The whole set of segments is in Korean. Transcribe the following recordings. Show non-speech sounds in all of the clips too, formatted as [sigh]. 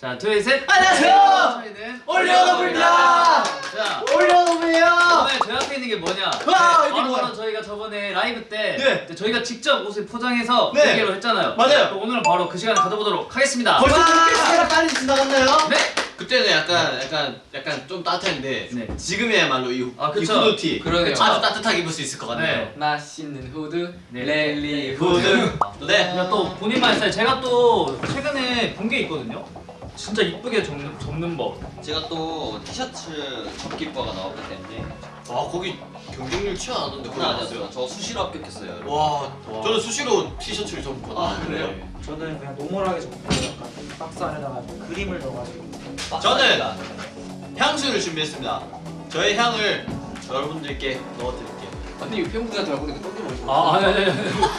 자, 둘, 셋. 안녕하세요. 저희는 올려놓습니다. 자, 올려놓으면 오늘 저희 앞에 있는 게 뭐냐? 와, 이게 바로 뭐야? 저희가 저번에 라이브 때 네. 저희가 직접 옷을 포장해서 네. 공개를 했잖아요. 맞아요. 그럼 오늘은 바로 그 시간을 가져보도록 하겠습니다. 벌써 그렇게 시간 빨리 지나갔나요? 네. 그때는 약간 약간 약간 좀 따뜻했는데 네. 지금이야말로 이, 아, 이 그쵸. 후드티 그러네요. 아주 따뜻하게 입을 수 있을 것 같네요. 네. 맛있는 후드 네. 랠리 후드. 네. 또 본인만의 스타일. 제가 또 최근에 본 게 있거든요. 진짜 이쁘게 접는, 접는 법. 제가 또 티셔츠 접기과가 나왔기 때문에 아 거기 경쟁률 거기 장난 나왔어요. 아니었어요. 저 수시로 합격했어요. 와, 저는 수시로 티셔츠를 접고 아. 그래요? 저는 그냥 노멀하게 적고 약간 박스 안에다가 그림을 넣어가지고 저는 향수를 준비했습니다. 저의 향을 여러분들께 넣어드릴게요. 아니 팬분들한테 말고 내가 똥좀 먹고 아, 아니, 아니, 아니.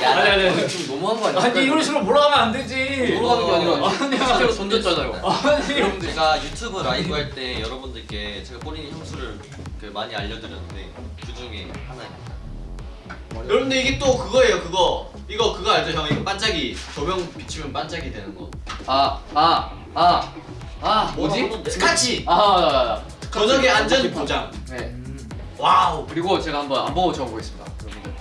아니, 아니, 아니. 지금 너무한 거 아니야? 아니, 이런 식으로 몰아가면 안 되지. 돌아가는 게 아니라 아니야. 실제로 던졌잖아요 아니. 여러분들 제가 유튜브 라이브 할 때 여러분들께 제가 뿌리는 향수를 그 많이 알려드렸는데 그 중에 하나입니다. 여러분들 이게 또 그거예요, 그거. 이거 그거 알죠, 형? 이거 반짝이 조명 비치면 반짝이 되는 거. 아 아 아 아 아, 뭐지? 스카치. 아, 아, 아, 저녁의 안전 보장. 네 와우. 그리고 제가 한번 안 보고 적어보겠습니다 여러분들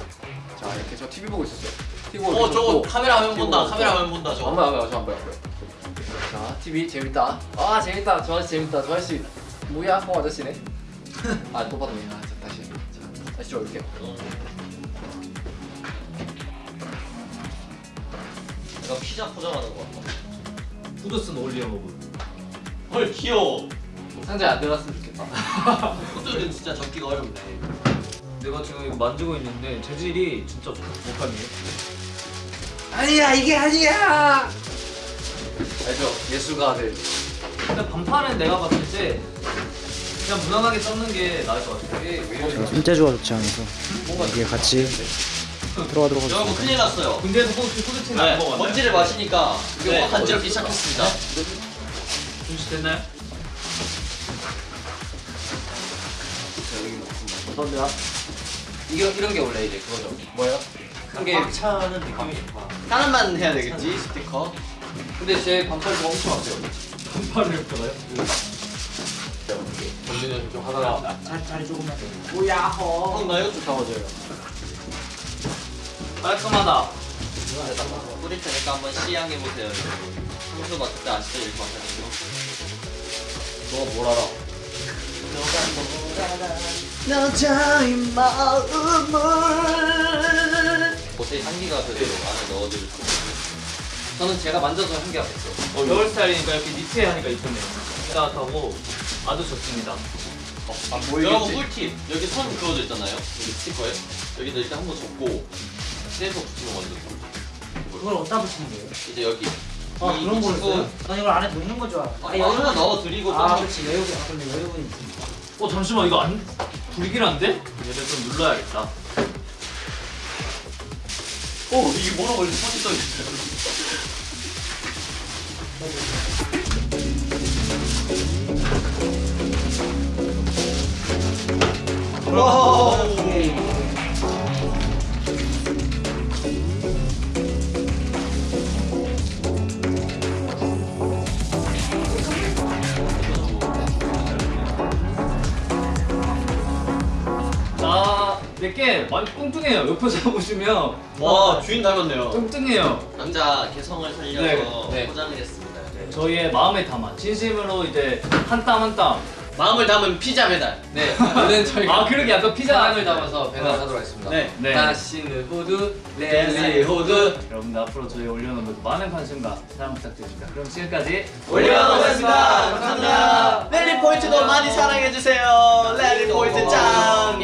자 이렇게 저 TV 보고 있었어요 TV 보고 어, 저거. 카메라 화면 본다. TV 카메라 보고 화면 본다. 저거. 안 봐요, 안 봐요, 저안 봐요, 안. 자, TV 재밌다. 아, 재밌다. 저 아저씨 재밌다. 저 아저씨 뭐야? 홍 아저씨네. [laughs] 아, 또 받네. 아, 자, 다시. 자, 다시 들어올게요. 제가 피자 포장하는 거 같아. 후드슨 올리어 버브. 헐, 귀여워. 상자에 안 들어갔으면 좋겠다. 후드는 진짜 접기가 어렵네. 내가 지금 이거 만지고 있는데 재질이 진짜 못하네요. 아니야, 이게 아니야. 알죠? 예술가 아들. 근데 반팔은 내가 봤을 때 그냥 무난하게 접는 게 나을 것 같아. 손재주가 좋지 않아서 뭔가 이게 같이 들어가도록 여러분 하겠습니다 큰일 났어요. 군대에서 후드 후드티는 네, 안 먹었나요? 먼지를 마시니까 이게 네. 확 간지럽기 시작했습니다. 준비 됐나요? 감사합니다. 이게 이런 게 원래 이제 그거죠. 뭐예요? 한게 차는 느낌이 좋다. 하나만 해야 되겠지, 스티커. 근데 제 반팔도 엄청 왔어요. 반팔을 입더라요? 전진현 좀 하다가 자, 자리 조금만 더 형, 나 이거 좀 잡아줘요. 깔끔하다. 뿌릴 테니까 한번 시향해 보세요, 여러분. 향수 맡을 때 아시죠? 너가 뭘 알아? 여자의 마음을 옷에 향기가 그대로 안에 넣어줄 수 있어요. 저는 제가 만져서 한게 없어요. 어, 겨울 스타일이니까 이렇게 니트에 하니까 이쁘네요. 따뜻하고 아주 좋습니다. 안 여러분 꿀팁! 여기 선 그어져 있잖아요? 여기 스티커에? 여기다 이렇게 한번 접고 떼서 붙이면 완전 꿀. 그걸 어디다 붙이는 거예요? 이제 여기 아 이- 그런 써요? 난 이걸 안에 넣는 거줄 알아 아, 여기다 넣어드리고 아또 그렇지 여유분 아 근데 여유분이 있으니까 어 잠시만 이거 안 불길한데? 얘를 좀 눌러야겠다. 오! 이게 뭐라고 이렇게 선이 써있 내게 많이 뚱뚱해요. 옆에서 [laughs] 보시면 와, 주인 닮았네요. 뚱뚱해요. 남자 개성을 살려서 네, 네. 포장을 했습니다 저희의 마음의 담아 진심으로 이제 한 땀 한 땀. 마음을 담은 피자 배달. 네, 원래는 저희가 아 그러게 약간 피자 사랑을 담아서 배달하도록 하겠습니다. 네. 네. 다시는 랠리 랠리 후드. 후드. 여러분들 앞으로 저희 올려놓은 많은 관심과 사랑 부탁드립니다. 그럼 지금까지 올려놓겠습니다. 감사합니다. 랠리 포인트도 많이 사랑해 주세요. 랠리 포인트 짱.